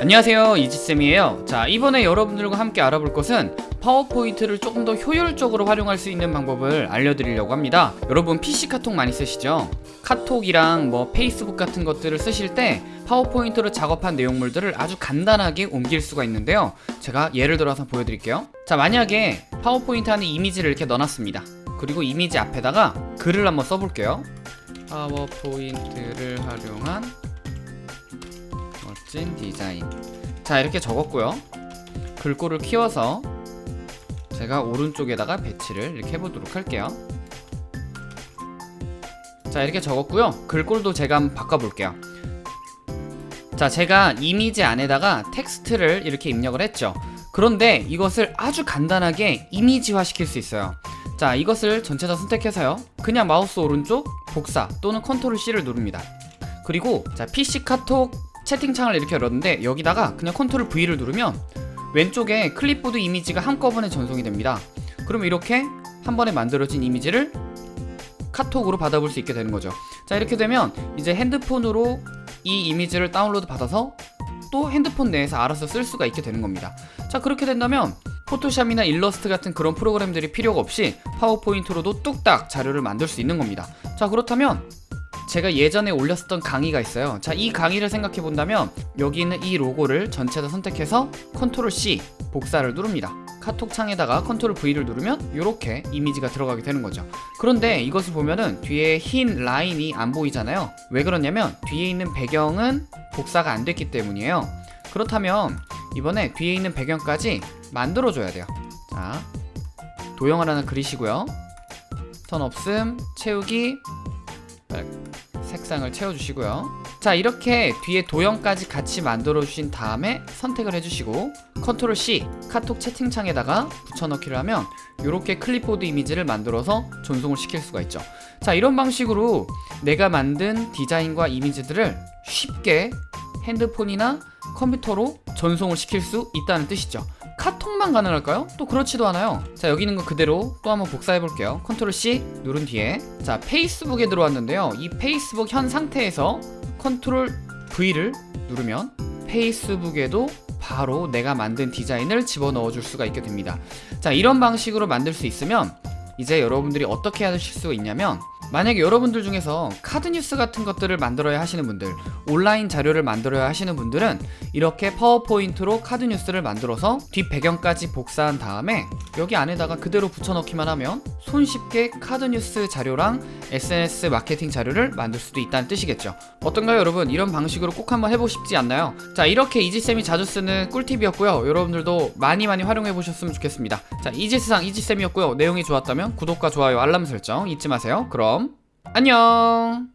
안녕하세요 이지쌤이에요. 자 이번에 여러분들과 함께 알아볼 것은 파워포인트를 조금 더 효율적으로 활용할 수 있는 방법을 알려드리려고 합니다. 여러분 PC 카톡 많이 쓰시죠? 카톡이랑 뭐 페이스북 같은 것들을 쓰실 때 파워포인트로 작업한 내용물들을 아주 간단하게 옮길 수가 있는데요. 제가 예를 들어서 보여드릴게요. 자 만약에 파워포인트 안에 이미지를 이렇게 넣어놨습니다. 그리고 이미지 앞에다가 글을 한번 써볼게요. 파워포인트를 활용한 멋진 디자인. 자 이렇게 적었고요. 글꼴을 키워서 제가 오른쪽에다가 배치를 이렇게 해보도록 할게요. 자 이렇게 적었고요. 글꼴도 제가 한번 바꿔볼게요. 자 제가 이미지 안에다가 텍스트를 이렇게 입력을 했죠. 그런데 이것을 아주 간단하게 이미지화 시킬 수 있어요. 자 이것을 전체 다 선택해서요. 그냥 마우스 오른쪽 복사 또는 컨트롤 C를 누릅니다. 그리고 자 PC 카톡 채팅창을 이렇게 열었는데 여기다가 그냥 컨트롤 V를 누르면 왼쪽에 클립보드 이미지가 한꺼번에 전송이 됩니다. 그럼 이렇게 한 번에 만들어진 이미지를 카톡으로 받아볼 수 있게 되는 거죠. 자 이렇게 되면 이제 핸드폰으로 이 이미지를 다운로드 받아서 또 핸드폰 내에서 알아서 쓸 수가 있게 되는 겁니다. 자 그렇게 된다면 포토샵이나 일러스트 같은 그런 프로그램들이 필요가 없이 파워포인트로도 뚝딱 자료를 만들 수 있는 겁니다. 자 그렇다면 제가 예전에 올렸었던 강의가 있어요. 자 이 강의를 생각해 본다면 여기 있는 이 로고를 전체 다 선택해서 컨트롤 C 복사를 누릅니다. 카톡 창에다가 컨트롤 V를 누르면 이렇게 이미지가 들어가게 되는 거죠. 그런데 이것을 보면은 뒤에 흰 라인이 안 보이잖아요. 왜 그러냐면 뒤에 있는 배경은 복사가 안 됐기 때문이에요. 그렇다면 이번에 뒤에 있는 배경까지 만들어 줘야 돼요. 자 도형을 하나 그리시고요. 선 없음 채우기 색상을 채워주시고요. 자 이렇게 뒤에 도형까지 같이 만들어 주신 다음에 선택을 해주시고 컨트롤 C 카톡 채팅창에다가 붙여넣기를 하면 이렇게 클립보드 이미지를 만들어서 전송을 시킬 수가 있죠. 자 이런 방식으로 내가 만든 디자인과 이미지들을 쉽게 핸드폰이나 컴퓨터로 전송을 시킬 수 있다는 뜻이죠 카톡만 가능할까요? 또 그렇지도 않아요. 자 여기 있는 거 그대로 또 한번 복사해 볼게요. 컨트롤 C 누른 뒤에. 자 페이스북에 들어왔는데요. 이 페이스북 현 상태에서 컨트롤 V를 누르면 페이스북에도 바로 내가 만든 디자인을 집어넣어 줄 수가 있게 됩니다. 자 이런 방식으로 만들 수 있으면 이제 여러분들이 어떻게 하실 수가 있냐면 만약에 여러분들 중에서 카드 뉴스 같은 것들을 만들어야 하시는 분들 온라인 자료를 만들어야 하시는 분들은 이렇게 파워포인트로 카드 뉴스를 만들어서 뒷 배경까지 복사한 다음에 여기 안에다가 그대로 붙여넣기만 하면 손쉽게 카드 뉴스 자료랑 SNS 마케팅 자료를 만들 수도 있다는 뜻이겠죠. 어떤가요 여러분? 이런 방식으로 꼭 한번 해보고 싶지 않나요? 자 이렇게 이지쌤이 자주 쓰는 꿀팁이었고요. 여러분들도 많이 많이 활용해 보셨으면 좋겠습니다. 자 이지스상 이지쌤이었고요. 내용이 좋았다면 구독과 좋아요 알람 설정 잊지 마세요 그럼 안녕